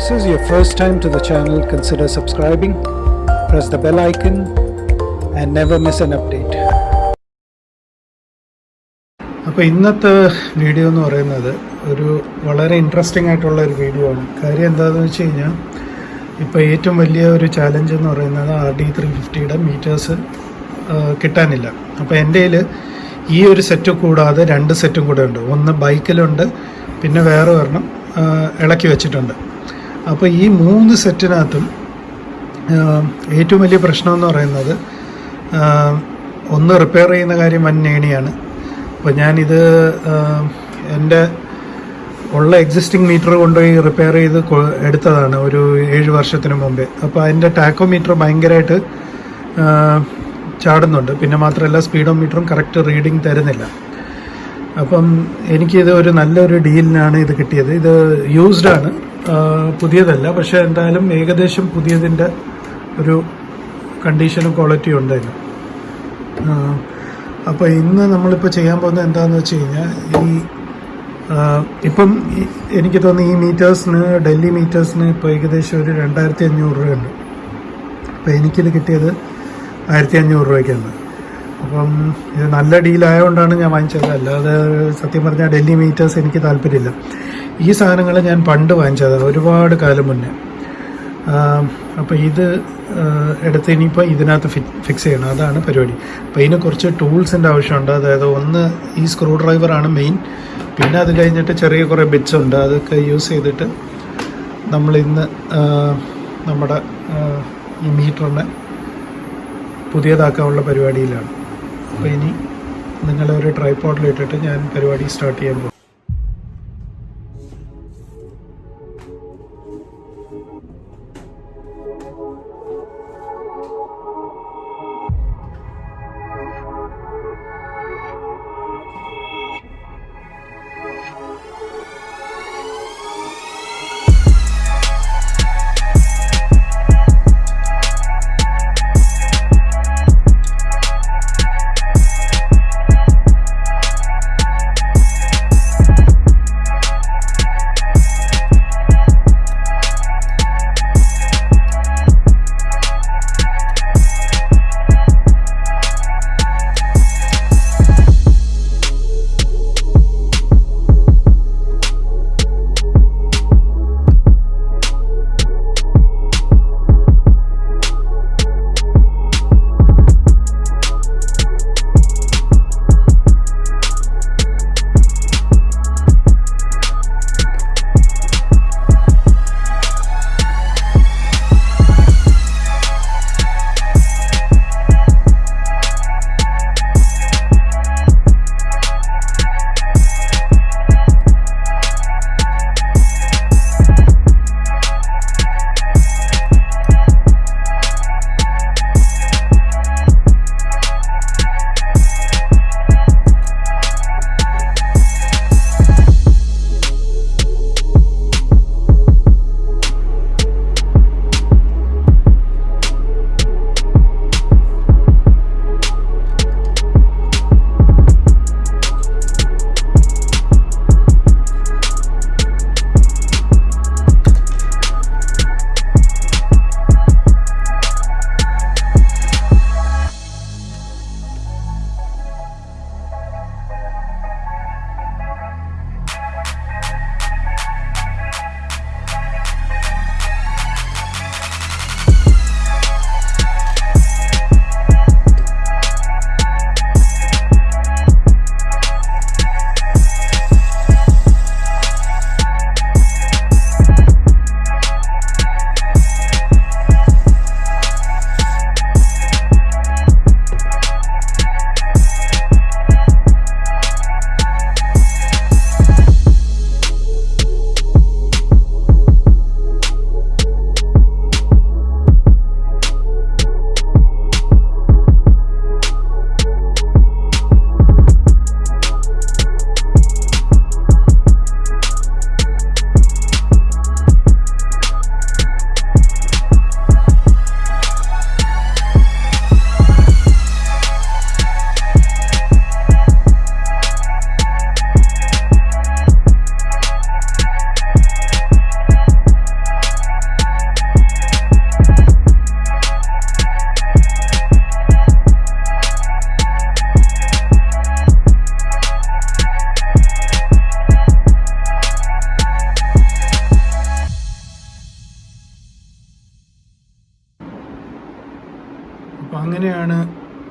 this is your first time to the channel, consider subscribing, press the bell icon, and never miss an update. അപ്പോൾ ഇന്നത്തെ video എന്ന് പറയുന്നത് ഒരു വളരെ interesting ആയിട്ടുള്ള ഒരു വീഡിയോ ആണ്. കാര്യം എന്താണെന്ന് വെച്ച് കഴിഞ്ഞാൽ ഇപ്പോൾ ഏറ്റവും വലിയ ഒരു ചാലഞ്ച് എന്ന് പറയുന്നത് ആർ ഡി ത്രീ ഫിഫ്റ്റിയുടെ മീറ്റേഴ്സ് കിട്ടാനില്ല. അപ്പോൾ എന്റെ ഈ ഒരു സെറ്റ് കൂടാതെ രണ്ട് സെറ്റും കൂടെ ഉണ്ട്. ഒന്ന് ബൈക്കിലുണ്ട് പിന്നെ വേറെ ഒരെണ്ണം ഇളക്കി വെച്ചിട്ടുണ്ട്. അപ്പോൾ ഈ മൂന്ന് സെറ്റിനകത്തും ഏറ്റവും വലിയ പ്രശ്നം എന്ന് പറയുന്നത് ഒന്ന് റിപ്പയർ ചെയ്യുന്ന കാര്യം വൻ നേണിയാണ്. അപ്പോൾ ഞാനിത് എന്റെ ഉള്ള എക്സിസ്റ്റിംഗ് മീറ്റർ കൊണ്ടുപോയി റിപ്പയർ ചെയ്ത് എടുത്തതാണ് ഒരു ഏഴ് വർഷത്തിന് മുമ്പേ. അപ്പോൾ അതിന്റെ ടാക്കോ മീറ്റർ ഭയങ്കരമായിട്ട് ചാടുന്നുണ്ട്. പിന്നെ മാത്രമല്ല സ്പീഡോ മീറ്ററും കറക്റ്റ് റീഡിങ് തരുന്നില്ല. അപ്പം എനിക്കിത് ഒരു നല്ലൊരു ഡീലിനാണ് ഇത് കിട്ടിയത്. ഇത് യൂസ്ഡ് ആണ്. പുതിയതല്ല. പക്ഷെ എന്തായാലും ഏകദേശം പുതിയതിന്റെ ഒരു കണ്ടീഷനും ക്വാളിറ്റിയും ഉണ്ട് ഇതിന് അപ്പോൾ ഇന്ന് നമ്മളിപ്പോൾ ചെയ്യാൻ പോകുന്നത് എന്താണെന്ന് വെച്ച് കഴിഞ്ഞാൽ ഈ ഇപ്പം എനിക്ക് തോന്നുന്നു ഈ മീറ്റേഴ്സിന് ഡൽഹി മീറ്റേഴ്സിന് ഇപ്പോൾ ഏകദേശം ഒരു രണ്ടായിരത്തി അഞ്ഞൂറ് രൂപയുണ്ട്. അപ്പോൾ എനിക്കിത് കിട്ടിയത് ആയിരത്തി അഞ്ഞൂറ് രൂപയ്ക്കാണ്. അപ്പം ഇത് നല്ല ഡീലായതുകൊണ്ടാണ് ഞാൻ വാങ്ങിച്ചത്. അല്ലാതെ സത്യം പറഞ്ഞാൽ ഡൽഹി മീറ്റേഴ്സ് എനിക്ക് താല്പര്യമില്ല. ഈ സാധനങ്ങൾ ഞാൻ പണ്ട് വാങ്ങിച്ചതാണ് ഒരുപാട് കാലം മുന്നേ. അപ്പോൾ ഇത് എടുത്ത് ഇനിയിപ്പോൾ ഇതിനകത്ത് ഫിക്സ് ചെയ്യണം. അതാണ് പരിപാടി. അപ്പോൾ ഇതിന് കുറച്ച് ടൂൾസിന്റെ ആവശ്യമുണ്ട്. അതായത് ഒന്ന് ഈ സ്ക്രൂ ഡ്രൈവറാണ് മെയിൻ പിന്നെ അത് കഴിഞ്ഞിട്ട് ചെറിയ കുറേ ബിറ്റ്സ് ഉണ്ട്. അതൊക്കെ യൂസ് ചെയ്തിട്ട് നമ്മൾ ഇന്ന് നമ്മുടെ ഈ മീറ്ററിനെ പുതിയതാക്കാനുള്ള പരിപാടിയിലാണ്. അപ്പോൾ ഇനി നിങ്ങളെ ഒരു ട്രൈപ്പോഡിൽ ഇട്ടിട്ട് ഞാൻ പരിപാടി സ്റ്റാർട്ട് ചെയ്യാൻ പോകും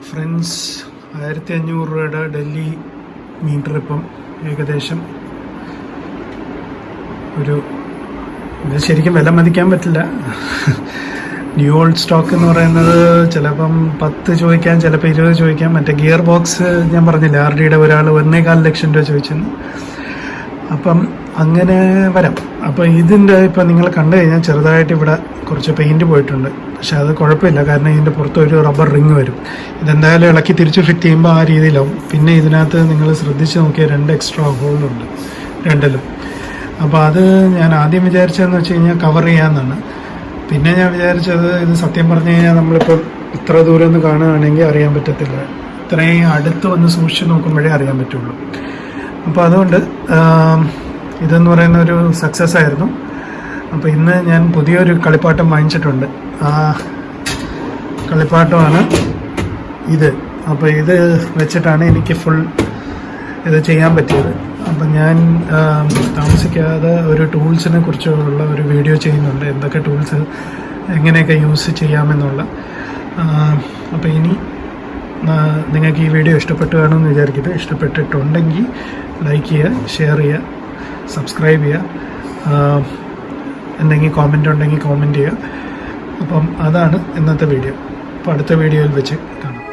ഫ്രണ്ട്സ് ആയിരത്തി അഞ്ഞൂറ് രൂപയുടെ ഡൽഹി മീറ്റർ ഇപ്പം ഏകദേശം ഒരു ഇത് ശരിക്കും വില മതിക്കാൻ പറ്റില്ല. ന്യൂ ഓൾഡ് സ്റ്റോക്ക് എന്ന് പറയുന്നത് ചിലപ്പം പത്ത് ചോദിക്കാം ചിലപ്പോൾ ഇരുപത് ചോദിക്കാം മറ്റേ ഗിയർ ബോക്സ് ഞാൻ പറഞ്ഞില്ല ആർ ഡിയുടെ ഒരാൾ ഒന്നേകാൽ ലക്ഷം രൂപ ചോദിച്ചെന്ന്. അപ്പം അങ്ങനെ വരാം. അപ്പോൾ ഇതിന്റെ ഇപ്പം നിങ്ങൾ കണ്ടു കഴിഞ്ഞാൽ ചെറുതായിട്ട് ഇവിടെ കുറച്ച് പെയിന്റ് പോയിട്ടുണ്ട്. പക്ഷെ അത് കുഴപ്പമില്ല. കാരണം ഇതിന്റെ പുറത്ത് ഒരു റബ്ബർ റിങ് വരും. ഇതെന്തായാലും ഇളക്കി തിരിച്ച് ഫിറ്റ് ചെയ്യുമ്പോൾ ആ രീതിയിലാവും. പിന്നെ ഇതിനകത്ത് നിങ്ങൾ ശ്രദ്ധിച്ച് നോക്കിയാൽ രണ്ട് എക്സ്ട്രാ ഹോളുണ്ട് രണ്ടിലും. അപ്പോൾ അത് ഞാൻ ആദ്യം വിചാരിച്ചതെന്ന് വെച്ച് കഴിഞ്ഞാൽ കവർ ചെയ്യാമെന്നാണ് പിന്നെ ഞാൻ വിചാരിച്ചത് ഇത് സത്യം പറഞ്ഞു കഴിഞ്ഞാൽ നമ്മളിപ്പോൾ ഇത്ര ദൂരം ഒന്ന് കാണുകയാണെങ്കിൽ അറിയാൻ പറ്റത്തില്ല. ഇത്രയും അടുത്ത് വന്ന് സൂക്ഷിച്ച് നോക്കുമ്പോഴേ അറിയാൻ പറ്റുള്ളൂ. അപ്പോൾ അതുകൊണ്ട് ഇതെന്ന് പറയുന്ന ഒരു സക്സസ് ആയിരുന്നു. അപ്പോൾ ഇന്ന് ഞാൻ പുതിയൊരു കളിപ്പാട്ടം വാങ്ങിച്ചിട്ടുണ്ട്. ആ കളിപ്പാട്ടമാണ് ഇത്. അപ്പോൾ ഇത് വെച്ചിട്ടാണ് എനിക്ക് ഫുൾ ഇത് ചെയ്യാൻ പറ്റിയത്. അപ്പം ഞാൻ താമസിക്കാതെ ഒരു ടൂൾസിനെ കുറിച്ചുള്ള ഒരു വീഡിയോ ചെയ്യുന്നുണ്ട്. എന്തൊക്കെ ടൂൾസ് എങ്ങനെയൊക്കെ യൂസ് ചെയ്യാമെന്നുള്ള. അപ്പോൾ ഇനി നിങ്ങൾക്ക് ഈ വീഡിയോ ഇഷ്ടപ്പെട്ടു കാണുമെന്ന് വിചാരിക്കുന്നത് ഇഷ്ടപ്പെട്ടിട്ടുണ്ടെങ്കിൽ ലൈക്ക് ചെയ്യുക ഷെയർ ചെയ്യുക. സബ്സ്ക്രൈബ് ചെയ്യുക. എന്തെങ്കിലും കോമന്റ് ഉണ്ടെങ്കിൽ കോമന്റ് ചെയ്യുക. അപ്പം അതാണ് ഇന്നത്തെ വീഡിയോ അപ്പോൾ അടുത്ത വീഡിയോയിൽ വെച്ച് കാണാം.